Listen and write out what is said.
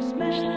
Smash